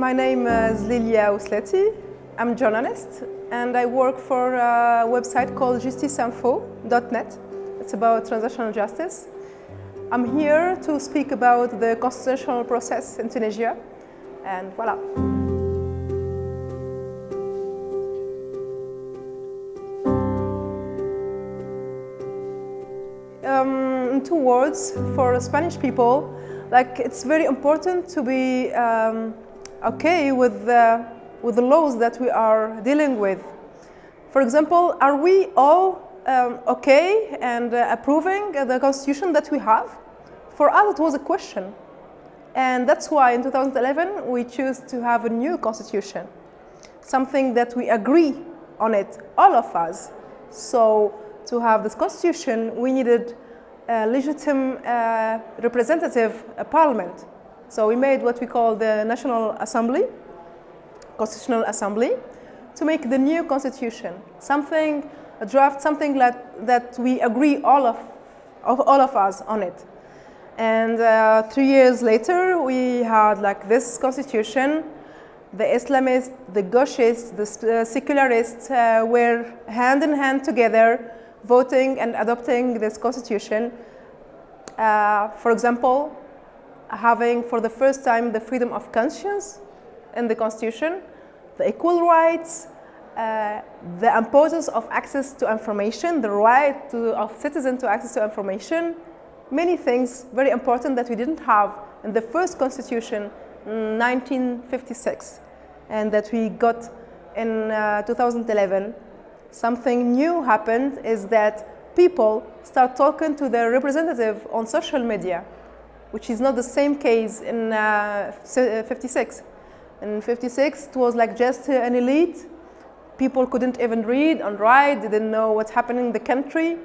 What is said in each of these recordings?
My name is Lilia Weslaty. I'm a journalist and I work for a website called justiceinfo.net. It's about transitional justice. I'm here to speak about the constitutional process in Tunisia and voila. Um, in two words, for Spanish people, like it's very important to be um, okay with the, with the laws that we are dealing with. For example, are we all um, okay and uh, approving the constitution that we have? For us, it was a question. And that's why in 2011, we chose to have a new constitution, something that we agree on it, all of us. So to have this constitution, we needed a legitimate uh, representative uh, parliament. So we made what we call the National Assembly, Constitutional Assembly, to make the new constitution, something, a draft, something that, that we agree all of, of, all of us on it. And uh, three years later, we had like this constitution. The Islamists, the gauchists, the uh, secularists uh, were hand in hand together voting and adopting this constitution. Uh, for example, having for the first time the freedom of conscience in the constitution, the equal rights, uh, the importance of access to information, the right to, of citizens to access to information, many things very important that we didn't have in the first constitution in 1956 and that we got in uh, 2011 something new happened is that people start talking to their representative on social media, which is not the same case in uh, 56. In 56, it was like just an elite. People couldn't even read and write, didn't know what's happening in the country.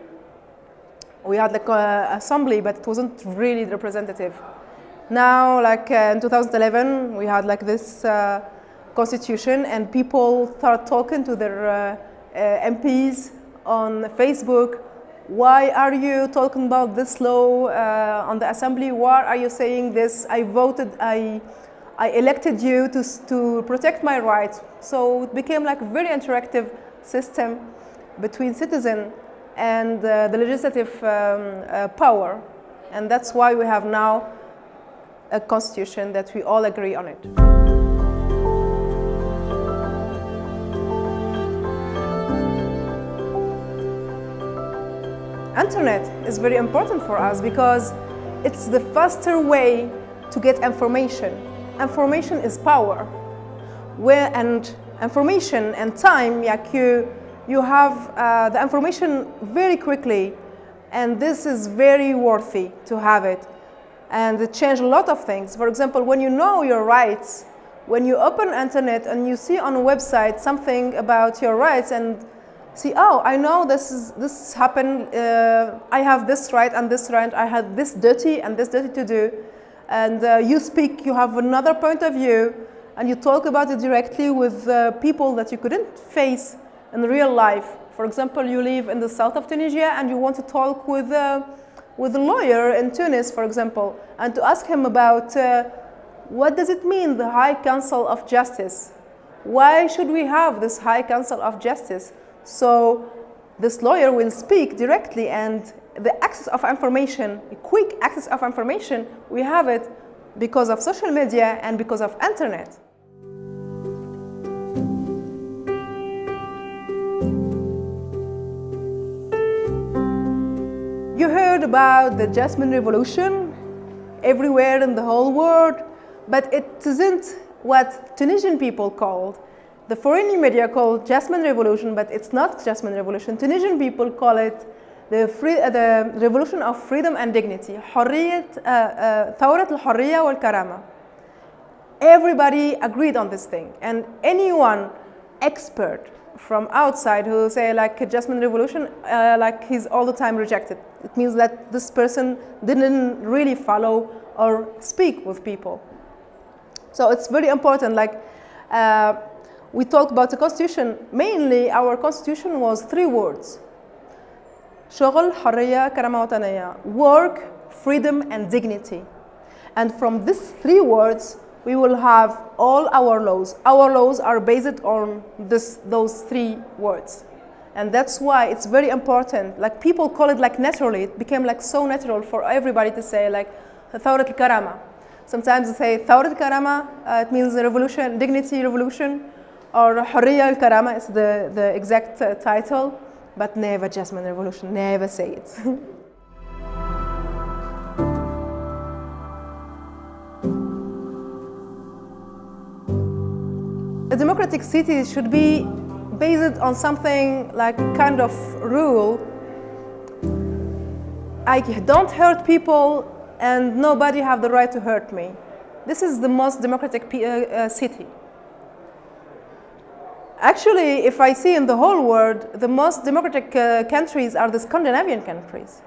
We had like an assembly, but it wasn't really representative. Now, like uh, in 2011, we had like this uh, constitution and people start talking to their uh, uh, MPs on Facebook, why are you talking about this law uh, on the assembly? Why are you saying this? I voted, I, I elected you to, to protect my rights. So it became like a very interactive system between citizen and uh, the legislative um, uh, power. And that's why we have now a constitution that we all agree on it. Internet is very important for us because it's the faster way to get information. Information is power. Where and information and time, like you, you have uh, the information very quickly and this is very worthy to have it. And it changed a lot of things. For example, when you know your rights, when you open internet and you see on a website something about your rights and see, oh, I know this is this happened. Uh, I have this right and this right. I had this duty and this duty to do. And uh, you speak, you have another point of view, and you talk about it directly with uh, people that you couldn't face in real life. For example, you live in the south of Tunisia and you want to talk with, uh, with a lawyer in Tunis, for example, and to ask him about uh, what does it mean, the High Council of Justice? Why should we have this High Council of Justice? So this lawyer will speak directly and the access of information, quick access of information, we have it because of social media and because of internet. You heard about the Jasmine Revolution everywhere in the whole world, but it isn't what Tunisian people called the foreign media call Jasmine Revolution, but it's not Jasmine Revolution. Tunisian people call it the, free, uh, the revolution of freedom and dignity. حرية ثورة الحرية والكرامة. Everybody agreed on this thing, and anyone expert from outside who say like Jasmine Revolution, uh, like he's all the time rejected. It means that this person didn't really follow or speak with people. So it's very important. Like. Uh, we talk about the constitution, mainly our constitution was three words. شغل, حرية, كرامة وطنية. Work, freedom and dignity. And from these three words, we will have all our laws. Our laws are based on this, those three words. And that's why it's very important. Like people call it like naturally. It became like so natural for everybody to say like ثورة الكرامة. Sometimes they say ثورة الكرامة, uh, it means revolution, dignity revolution, or Hurriya al-Karama is the, the exact uh, title, but never Jasmine Revolution, never say it. A democratic city should be based on something like kind of rule. I don't hurt people and nobody have the right to hurt me. This is the most democratic uh, uh, city. Actually, if I see in the whole world, the most democratic uh, countries are the Scandinavian countries.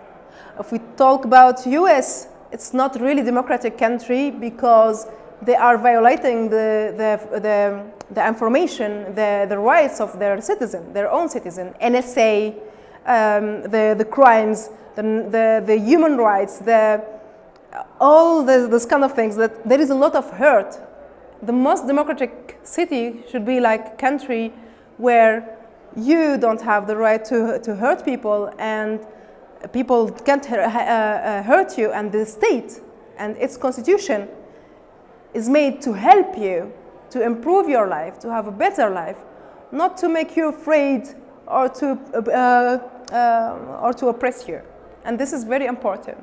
If we talk about US, it's not really democratic country because they are violating the, the, the, the information, the, the rights of their citizen, their own citizen, NSA, um, the, the crimes, the, the, the human rights, the, all this, this kind of things, that there is a lot of hurt. The most democratic city should be like a country where you don't have the right to, to hurt people and people can't uh, uh, hurt you and the state and its constitution is made to help you to improve your life, to have a better life, not to make you afraid or to, uh, uh, or to oppress you. And this is very important.